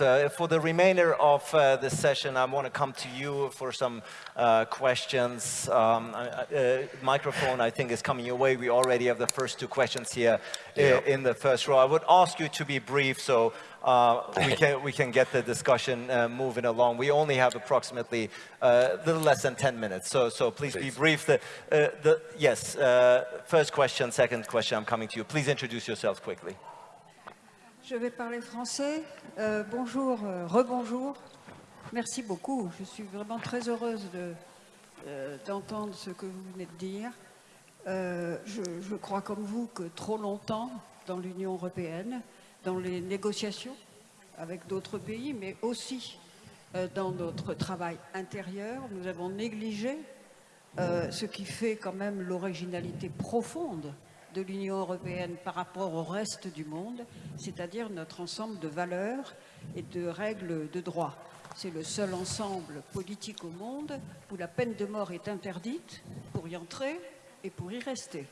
Uh, for the remainder of uh, the session, I want to come to you for some uh, questions. Um, uh, microphone, I think, is coming your way. We already have the first two questions here yeah. in the first row. I would ask you to be brief so uh, we, can, we can get the discussion uh, moving along. We only have approximately a little less than 10 minutes, so, so please, please. be brief. The, the, yes, first question, second question, I'm coming to you. Please introduce yourselves quickly. Je vais parler français. Euh, bonjour, euh, rebonjour. Merci beaucoup. Je suis vraiment très heureuse euh, d'entendre ce que vous venez de dire. Je, je, crois comme vous que trop longtemps, dans l'Union européenne, dans les négociations avec d'autres pays, mais aussi dans notre travail intérieur, nous avons négligé ce qui fait quand même l'originalité profonde de l'Union européenne par rapport au reste du monde, c'est-à-dire notre ensemble de valeurs et de règles de droit. C'est le seul ensemble politique au monde où la peine de mort est interdite pour y entrer et pour y rester.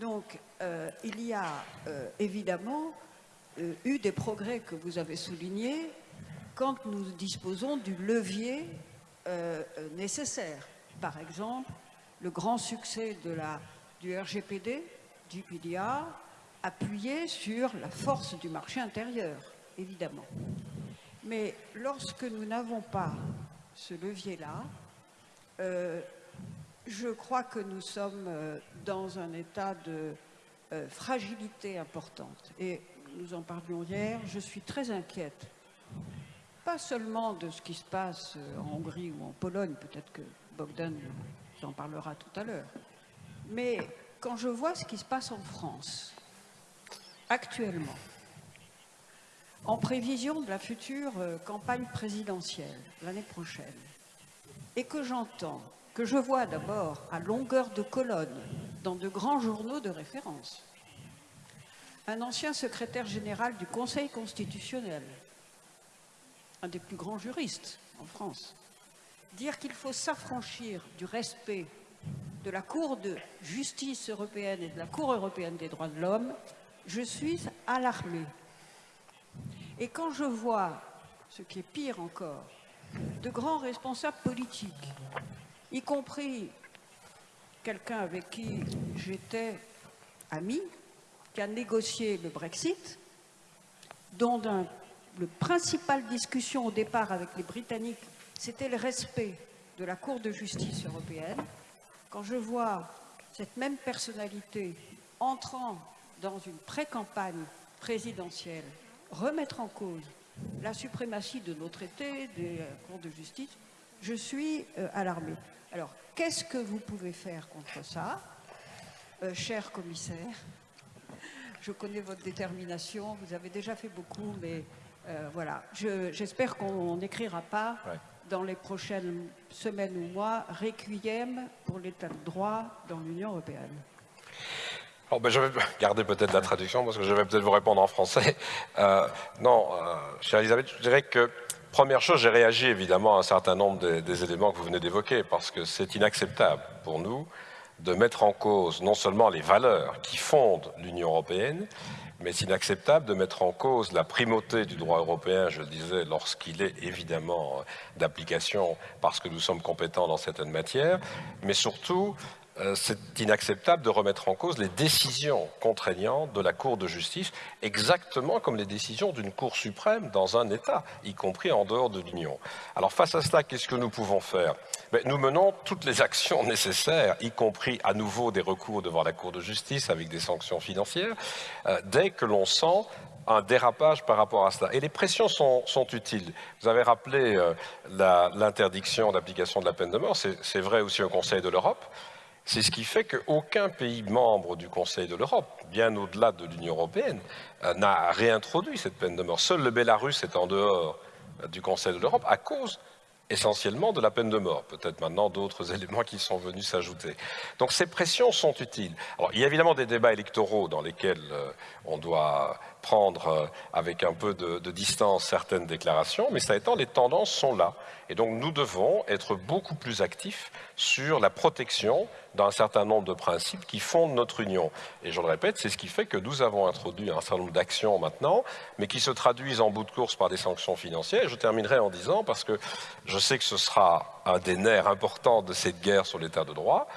Donc, euh, il y a euh, évidemment euh, eu des progrès que vous avez soulignés quand nous disposons du levier nécessaire. Par exemple, le grand succès de la du RGPD, du PDA, appuyé sur la force du marché intérieur, évidemment. Mais lorsque nous n'avons pas ce levier-là, euh, je crois que nous sommes euh, dans un état de euh, fragilité importante. Et nous en parlions hier, je suis très inquiète, pas seulement de ce qui se passe en Hongrie ou en Pologne, peut-être que Bogdan en parlera tout à l'heure, mais quand je vois ce qui se passe en France, actuellement, en prévision de la future euh, campagne présidentielle l'année prochaine, et que j'entends, que je vois d'abord à longueur de colonne dans de grands journaux de référence, un ancien secrétaire général du Conseil constitutionnel, un des plus grands juristes en France, dire qu'il faut s'affranchir du respect de la Cour de justice européenne et de la Cour européenne des droits de l'homme, je suis alarmée. Et quand je vois, ce qui est pire encore, de grands responsables politiques, y compris quelqu'un avec qui j'étais ami, qui a négocié le Brexit, dont la principale discussion au départ avec les Britanniques, c'était le respect de la Cour de justice européenne, quand je vois cette même personnalité entrant dans une pré-campagne présidentielle remettre en cause la suprématie de nos traités, des cours de justice, je suis euh, alarmée. Alors, qu'est-ce que vous pouvez faire contre ça, euh, cher commissaire? Je connais votre détermination, vous avez déjà fait beaucoup, mais euh, voilà. J'espère qu'on n'écrira pas dans les prochaines semaines ou mois, requiem pour l'état de droit dans l'Union européenne alors, ben, je vais garder peut-être la traduction parce que je vais peut-être vous répondre en français. Euh, non, euh, chère Elisabeth, je dirais que première chose, j'ai réagi évidemment à un certain nombre des, des éléments que vous venez d'évoquer parce que c'est inacceptable pour nous de mettre en cause non seulement les valeurs qui fondent l'Union européenne, mais c'est inacceptable de mettre en cause la primauté du droit européen, je le disais, lorsqu'il est évidemment d'application parce que nous sommes compétents dans certaines matières, mais surtout euh, c'est inacceptable de remettre en cause les décisions contraignantes de la Cour de justice, exactement comme les décisions d'une Cour suprême dans un État, y compris en dehors de l'Union. Alors face à cela, qu'est-ce que nous pouvons faire? Ben, Nous menons toutes les actions nécessaires, y compris à nouveau des recours devant la Cour de justice avec des sanctions financières, euh, dès que l'on sent un dérapage par rapport à cela. Et les pressions sont, utiles. Vous avez rappelé euh, l'interdiction d'application de la peine de mort, c'est vrai aussi au Conseil de l'Europe. C'est ce qui fait qu'aucun pays membre du Conseil de l'Europe, bien au-delà de l'Union européenne, euh, n'a réintroduit cette peine de mort. Seul le Bélarus est en dehors euh, du Conseil de l'Europe à cause essentiellement de la peine de mort, peut-être maintenant d'autres éléments qui sont venus s'ajouter. Donc ces pressions sont utiles. Il y a évidemment des débats électoraux dans lesquels euh, on doit prendre euh, avec un peu de, distance certaines déclarations, mais ça étant, les tendances sont là. Et donc nous devons être beaucoup plus actifs sur la protection d'un certain nombre de principes qui fondent notre union. Et je le répète, c'est ce qui fait que nous avons introduit un certain nombre d'actions maintenant, mais qui se traduisent en bout de course par des sanctions financières. Et je terminerai en disant, parce que je sais que ce sera un des nerfs importants de cette guerre sur l'état de droit,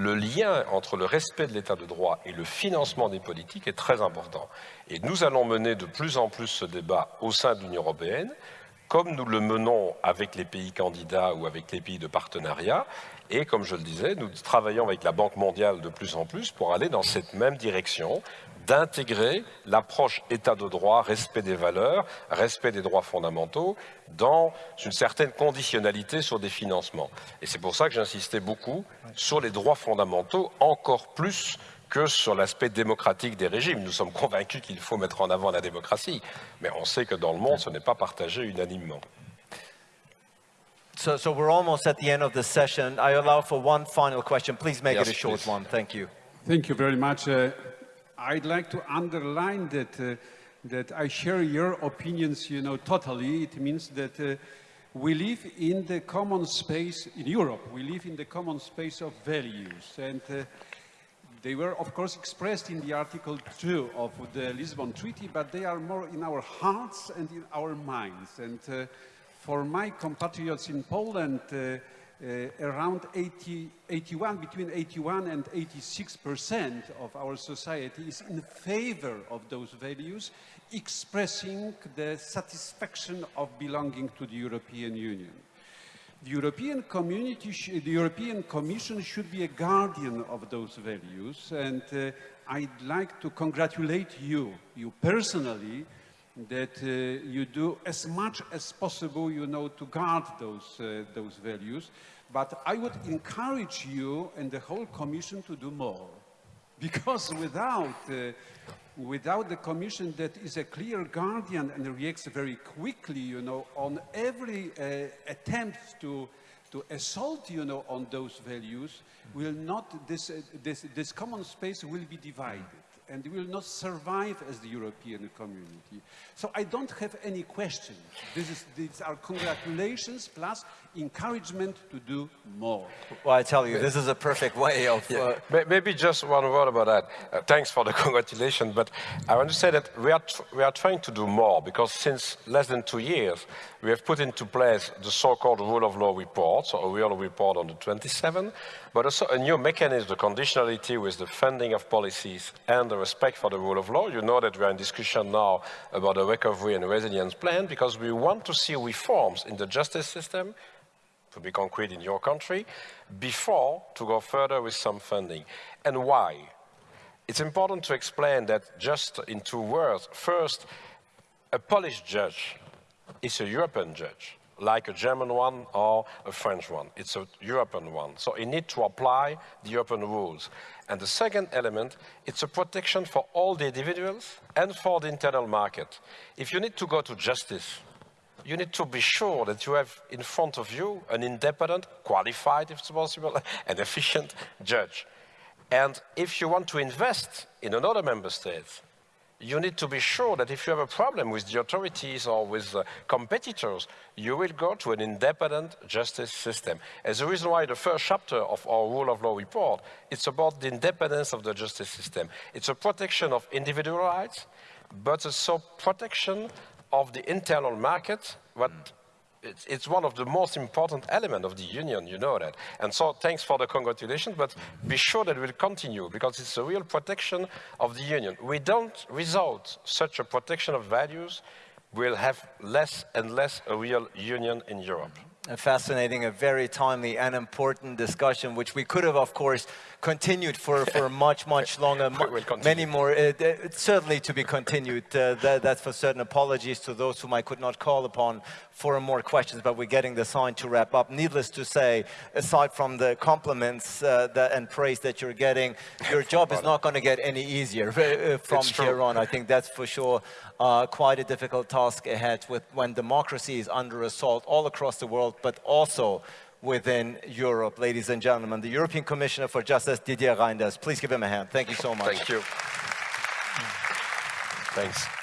le lien entre le respect de l'état de droit et le financement des politiques est très important. Et nous allons mener de plus en plus ce débat au sein de l'Union européenne, comme nous le menons avec les pays candidats ou avec les pays de partenariat. Et comme je le disais, nous travaillons avec la Banque mondiale de plus en plus pour aller dans cette même direction, d'intégrer l'approche État de droit, respect des valeurs, respect des droits fondamentaux, dans une certaine conditionnalité sur des financements. Et c'est pour ça que j'insistais beaucoup sur les droits fondamentaux, encore plus que sur l'aspect démocratique des régimes. Nous sommes convaincus qu'il faut mettre en avant la démocratie, mais on sait que dans le monde, ce n'est pas partagé unanimement. So, so, we're almost at the end of the session. I allow for one final question. Please make yes, it a short please. one. Thank you. Thank you very much. Uh, I'd like to underline that, uh, that I share your opinions, you know, totally. It means that uh, we live in the common space in Europe. We live in the common space of values. And uh, they were, of course, expressed in the Article 2 of the Lisbon Treaty, but they are more in our hearts and in our minds. And uh, for my compatriots in Poland, uh, around 80, 81, between 81 and 86 percent of our society is in favor of those values, expressing the satisfaction of belonging to the European Union. The European community, the European Commission should be a guardian of those values, and uh, I'd like to congratulate you, you personally, that uh, you do as much as possible, you know, to guard those, uh, those values. But I would encourage you and the whole Commission to do more. Because without, uh, without the Commission that is a clear guardian and reacts very quickly, you know, on every uh, attempt to, to assault, you know, on those values, will not, this, uh, this, this common space will be divided and will not survive as the European community. So I don't have any questions. This is, these are congratulations plus encouragement to do more. Well, I tell you, this is a perfect way of... Yeah. Uh, Maybe just one word about that. Uh, thanks for the congratulations, but I want to say that we are, we are trying to do more because since less than two years, we have put into place the so-called rule of law report, so a real report on the 27, but also a new mechanism, the conditionality with the funding of policies and the respect for the rule of law. You know that we are in discussion now about the recovery and resilience plan because we want to see reforms in the justice system, to be concrete in your country, before to go further with some funding. And why? It's important to explain that just in two words. First, a Polish judge is a European judge, like a German one or a French one. It's a European one. So you need to apply the European rules. And the second element, it's a protection for all the individuals and for the internal market. If you need to go to justice you need to be sure that you have in front of you an independent, qualified, if it's possible, and efficient judge. And if you want to invest in another member state, you need to be sure that if you have a problem with the authorities or with uh, competitors, you will go to an independent justice system. As the reason why the first chapter of our rule of law report, it's about the independence of the justice system. It's a protection of individual rights, but it's also protection of the internal market, what hmm. it's, it's, one of the most important elements of the union, you know that. And so thanks for the congratulations, but be sure that we'll continue because it's a real protection of the union. We don't, without such a protection of values, we'll have less and less a real union in Europe. A fascinating, a very timely and important discussion, which we could have, of course, continued for, for much, much longer, We will continue. many more, uh, uh, certainly to be continued. Uh, that, that's for certain. Apologies to those whom I could not call upon for more questions, but we're getting the sign to wrap up. Needless to say, aside from the compliments uh, that, and praise that you're getting, your job is not going to get any easier uh, from here on. I think that's for sure uh, quite a difficult task ahead with when democracy is under assault all across the world, but also within Europe. Ladies and gentlemen, the European Commissioner for Justice, Didier Reinders. Please give him a hand. Thank you so much. Thank you. Thanks.